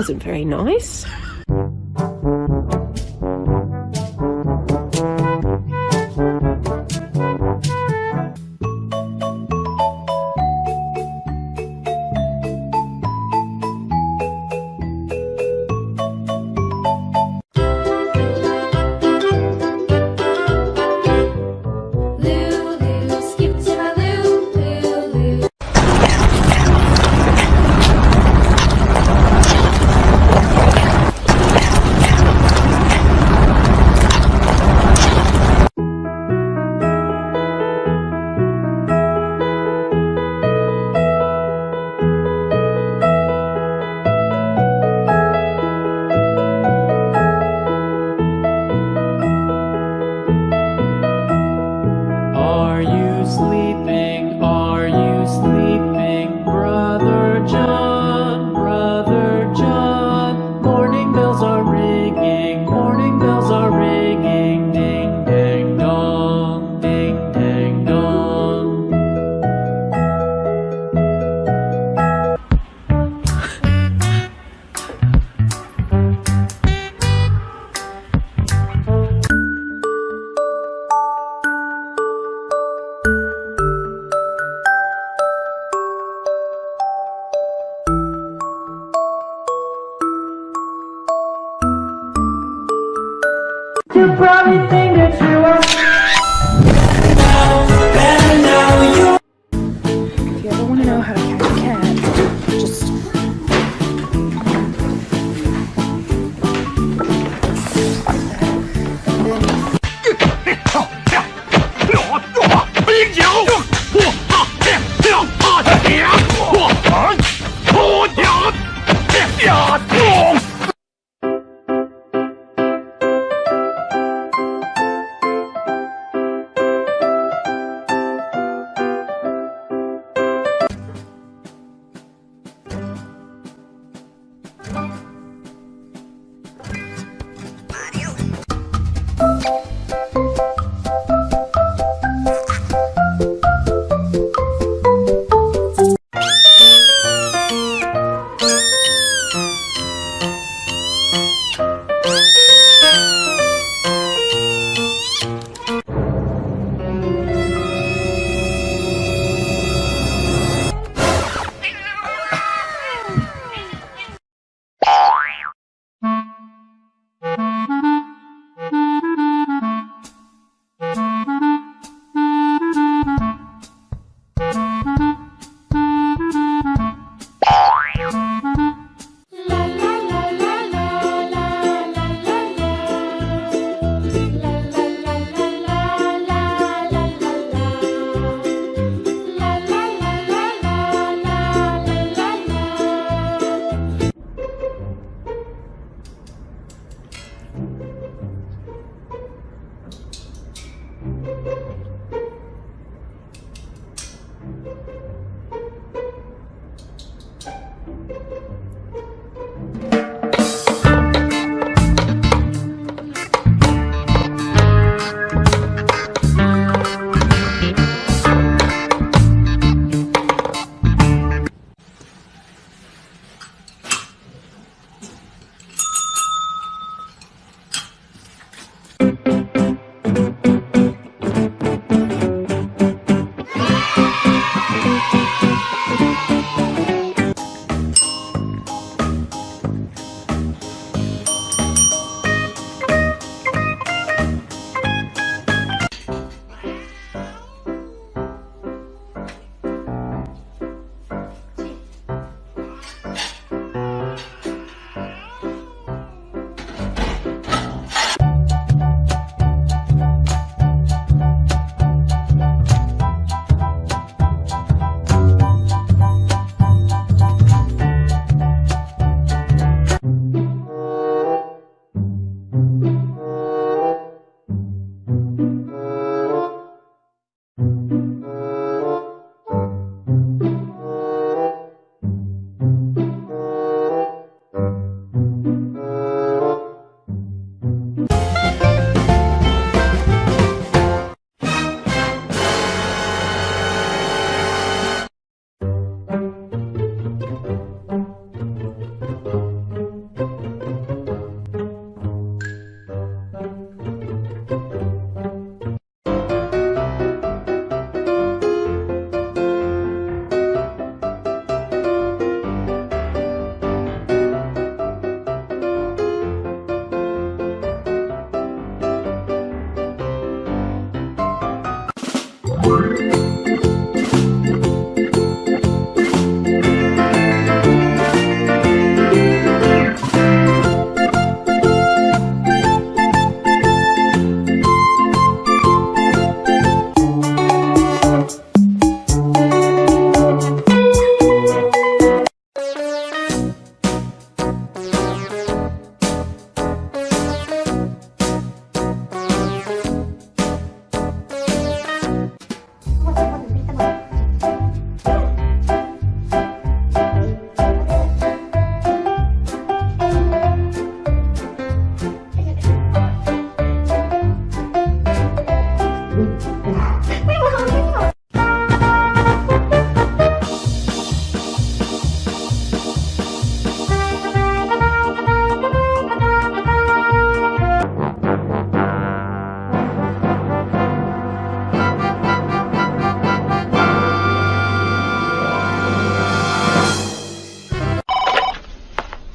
wasn't very nice.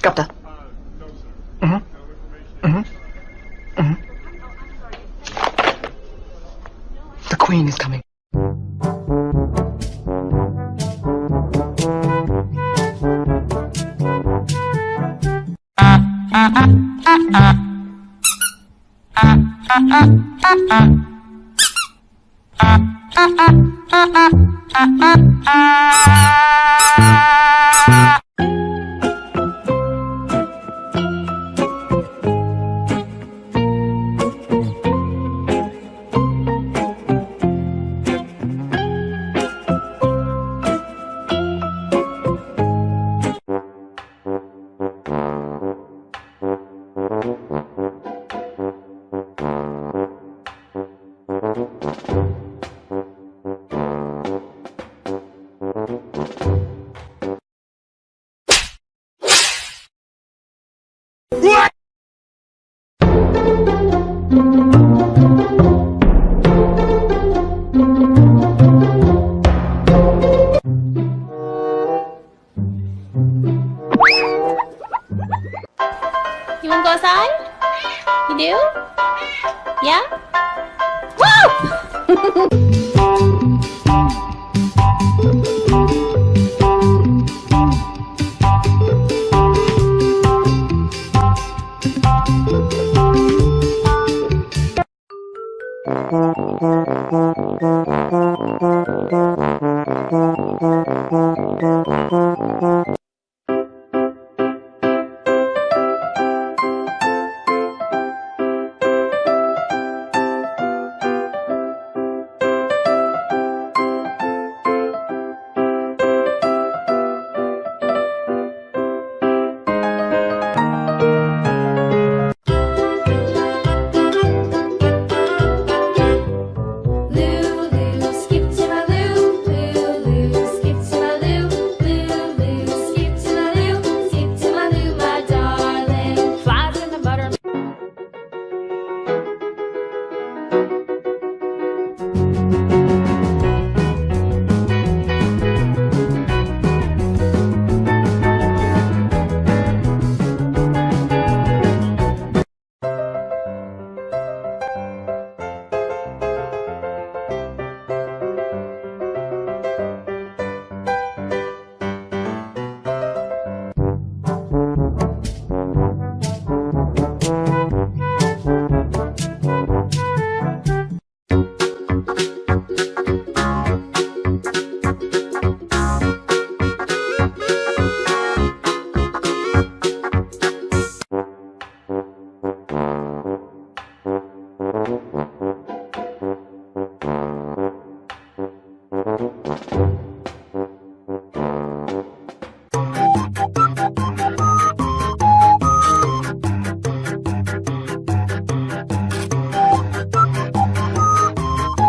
Got that. Mm-hmm. Mm-hmm. Mm-hmm. The queen is coming. Ah, ah, ah, ah, ah, ah. You wanna go outside? You do? Yeah? Woo! んー。